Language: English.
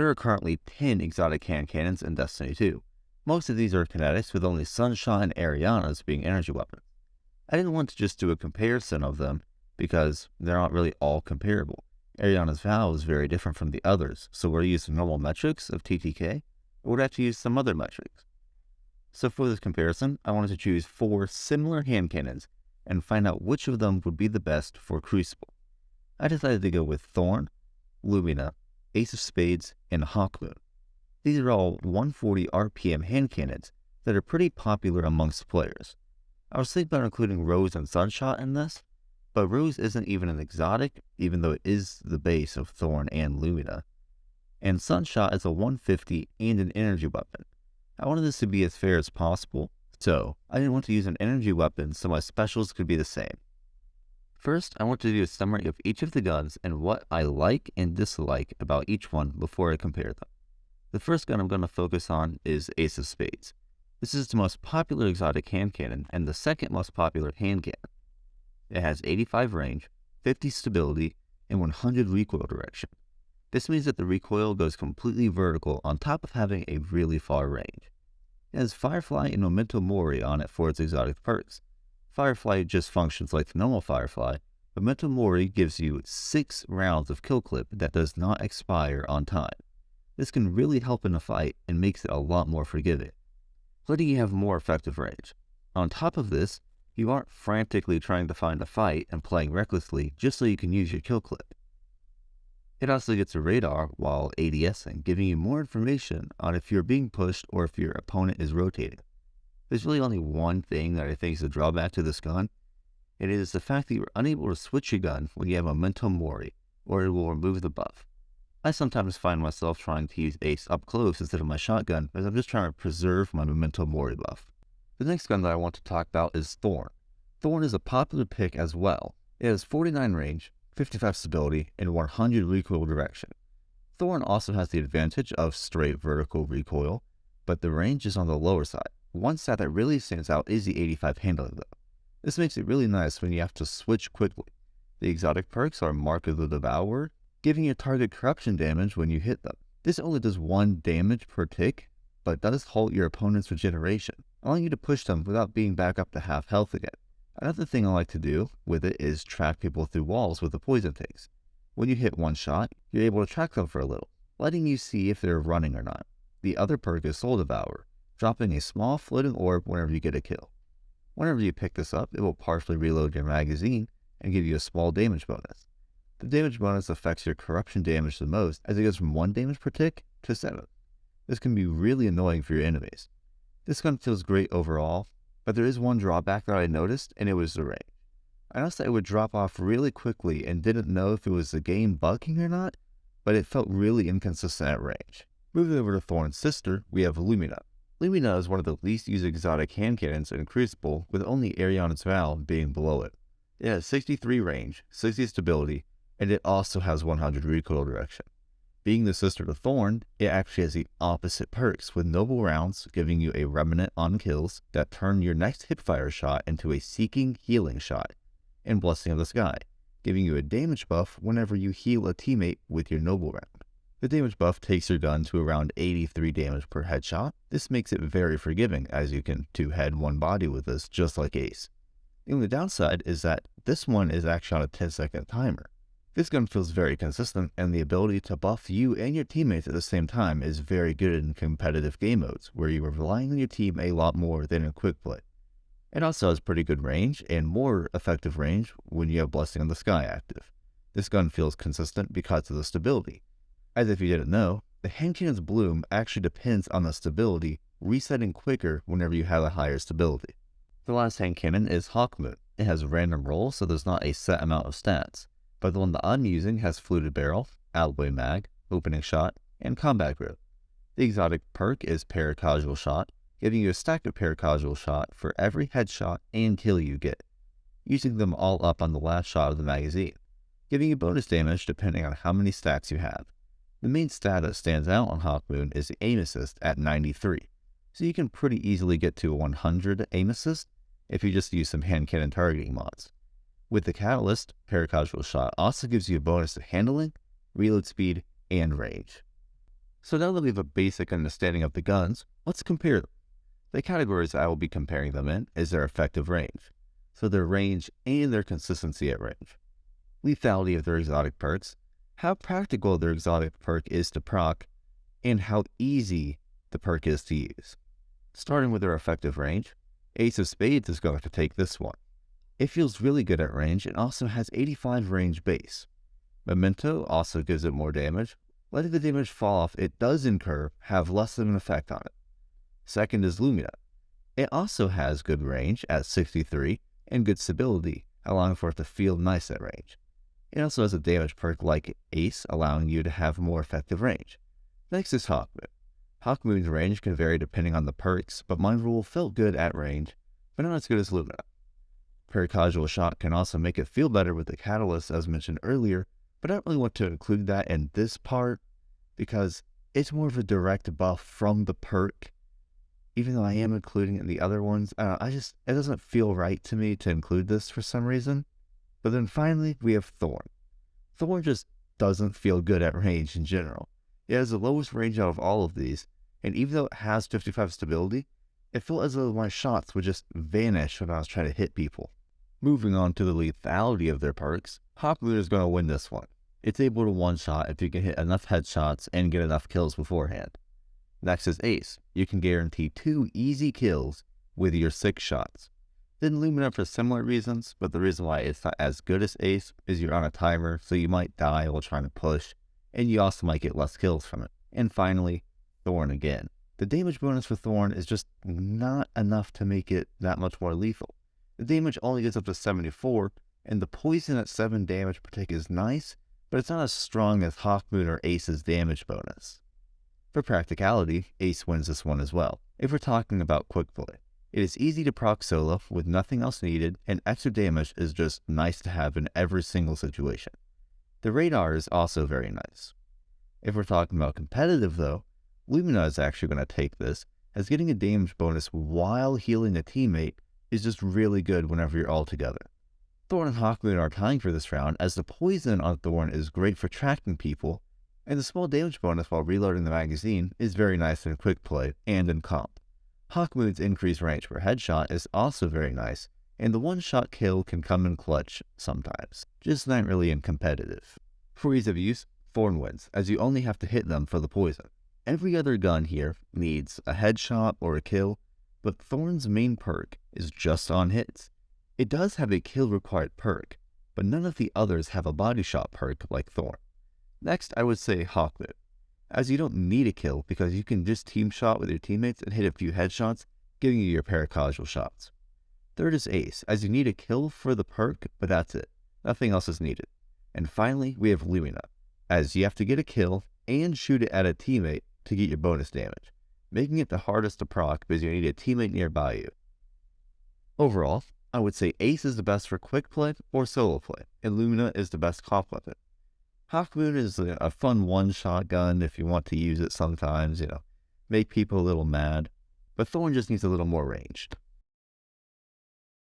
There are currently 10 exotic hand cannons in Destiny 2. Most of these are kinetics, with only Sunshot and Eriana's being energy weapons. I didn't want to just do a comparison of them because they're not really all comparable. Eriana's Vow is very different from the others, so we're using normal metrics of TTK, or would have to use some other metrics. So for this comparison, I wanted to choose four similar hand cannons and find out which of them would be the best for Crucible. I decided to go with Thorn, Lumina, Ace of Spades, and Hawkmoon. These are all 140 RPM hand cannons that are pretty popular amongst players. I was thinking about including Rose and Sunshot in this, but Rose isn't even an exotic, even though it is the base of Thorn and Lumina. And Sunshot is a 150 and an energy weapon. I wanted this to be as fair as possible, so I didn't want to use an energy weapon so my specials could be the same. First, I want to do a summary of each of the guns and what I like and dislike about each one before I compare them. The first gun I'm going to focus on is Ace of Spades. This is the most popular exotic hand cannon and the second most popular hand cannon. It has 85 range, 50 stability, and 100 recoil direction. This means that the recoil goes completely vertical on top of having a really far range. It has Firefly and Memento Mori on it for its exotic perks. Firefly just functions like the normal Firefly, Memento Mori gives you 6 rounds of kill clip that does not expire on time. This can really help in a fight and makes it a lot more forgiving, letting you have more effective range. On top of this, you aren't frantically trying to find a fight and playing recklessly just so you can use your kill clip. It also gets a radar while ADSing, giving you more information on if you're being pushed or if your opponent is rotating. There's really only one thing that I think is a drawback to this gun. It is the fact that you're unable to switch your gun when you have a Memento Mori, or it will remove the buff. I sometimes find myself trying to use Ace up close instead of my shotgun, as I'm just trying to preserve my Memento Mori buff. The next gun that I want to talk about is Thorn. Thorn is a popular pick as well. It has 49 range, 55 stability, and 100 recoil direction. Thorn also has the advantage of straight vertical recoil, but the range is on the lower side. One stat that really stands out is the 85 handling though. This makes it really nice when you have to switch quickly. The exotic perks are Mark of the Devourer, giving your target corruption damage when you hit them. This only does one damage per tick, but does halt your opponent's regeneration, allowing you to push them without being back up to half health again. Another thing I like to do with it is track people through walls with the poison ticks. When you hit one shot, you're able to track them for a little, letting you see if they're running or not. The other perk is Soul Devourer, dropping a small floating orb whenever you get a kill. Whenever you pick this up, it will partially reload your magazine and give you a small damage bonus. The damage bonus affects your corruption damage the most as it goes from 1 damage per tick to 7. This can be really annoying for your enemies. This gun feels great overall, but there is one drawback that I noticed, and it was the range. I noticed that it would drop off really quickly and didn't know if it was the game bugging or not, but it felt really inconsistent at range. Moving over to Thorn's sister, we have Lumina. Lumina is one of the least used exotic hand cannons in Crucible, with only Eriana's Vow being below it. It has 63 range, 60 stability, and it also has 100 recoil direction. Being the sister to Thorn, it actually has the opposite perks, with Noble Rounds giving you a Remnant on kills that turn your next hipfire shot into a Seeking Healing shot, and Blessing of the Sky, giving you a damage buff whenever you heal a teammate with your Noble Round. The damage buff takes your gun to around 83 damage per headshot. This makes it very forgiving as you can two head one body with this just like Ace. The only downside is that this one is actually on a 10 second timer. This gun feels very consistent and the ability to buff you and your teammates at the same time is very good in competitive game modes where you are relying on your team a lot more than in quick play. It also has pretty good range and more effective range when you have Blessing in the Sky active. This gun feels consistent because of the stability. As if you didn't know, the cannon's bloom actually depends on the stability resetting quicker whenever you have a higher stability. The last hand cannon is Hawkmoon. It has random rolls, so there's not a set amount of stats, but the one that I'm using has Fluted Barrel, Alloy Mag, Opening Shot, and Combat Grip. The exotic perk is Paracausal Shot, giving you a stack of Paracausal Shot for every headshot and kill you get, using them all up on the last shot of the magazine, giving you bonus damage depending on how many stacks you have. The main stat that stands out on Hawkmoon is the aim assist at 93, so you can pretty easily get to 100 aim assist if you just use some hand cannon targeting mods. With the Catalyst, Paracausal Shot also gives you a bonus to handling, reload speed, and range. So now that we have a basic understanding of the guns, let's compare them. The categories I will be comparing them in is their effective range, so their range and their consistency at range. Lethality of their exotic perks, how practical their exotic perk is to proc, and how easy the perk is to use. Starting with their effective range, Ace of Spades is going to take this one. It feels really good at range and also has 85 range base. Memento also gives it more damage. Letting the damage fall off it does incur have less of an effect on it. Second is Lumina. It also has good range at 63 and good stability, allowing for it to feel nice at range. It also has a damage perk like Ace, allowing you to have more effective range. Next is Hawkmoon. Hawkmoon's range can vary depending on the perks, but Mind Rule felt good at range, but not as good as Lumina. Paracausal Shot can also make it feel better with the Catalyst as mentioned earlier, but I don't really want to include that in this part because it's more of a direct buff from the perk. Even though I am including it in the other ones, uh, I just, it doesn't feel right to me to include this for some reason. But then finally, we have Thorn. Thorn just doesn't feel good at range in general. It has the lowest range out of all of these, and even though it has 55 stability, it felt as though my shots would just vanish when I was trying to hit people. Moving on to the lethality of their perks, Hawkmoon is going to win this one. It's able to one-shot if you can hit enough headshots and get enough kills beforehand. Next is Ace. You can guarantee two easy kills with your six shots. Then Lumina for similar reasons, but the reason why it's not as good as Ace is you're on a timer, so you might die while trying to push, and you also might get less kills from it. And finally, Thorn again. The damage bonus for Thorn is just not enough to make it that much more lethal. The damage only gets up to 74, and the poison at 7 damage per tick is nice, but it's not as strong as Hawkmoon or Ace's damage bonus. For practicality, Ace wins this one as well, if we're talking about quick play. It is easy to proc solo with nothing else needed, and extra damage is just nice to have in every single situation. The radar is also very nice. If we're talking about competitive though, Lumina is actually going to take this, as getting a damage bonus while healing a teammate is just really good whenever you're all together. Thorn and Hawkmoon are tying for this round, as the poison on Thorn is great for tracking people, and the small damage bonus while reloading the magazine is very nice in quick play and in comp. Hawkmoon's increased range per headshot is also very nice, and the one-shot kill can come in clutch sometimes, just not really in competitive. For ease of use, Thorn wins, as you only have to hit them for the poison. Every other gun here needs a headshot or a kill, but Thorn's main perk is just on hits. It does have a kill required perk, but none of the others have a body shot perk like Thorn. Next, I would say Hawkmoon as you don't need a kill because you can just team shot with your teammates and hit a few headshots, giving you your paracausal shots. Third is Ace, as you need a kill for the perk, but that's it. Nothing else is needed. And finally, we have Lumina, as you have to get a kill and shoot it at a teammate to get your bonus damage, making it the hardest to proc because you need a teammate nearby you. Overall, I would say Ace is the best for quick play or solo play, and Lumina is the best comp weapon. Hawkmoon is a fun one-shot gun if you want to use it sometimes, you know, make people a little mad. But Thorn just needs a little more range.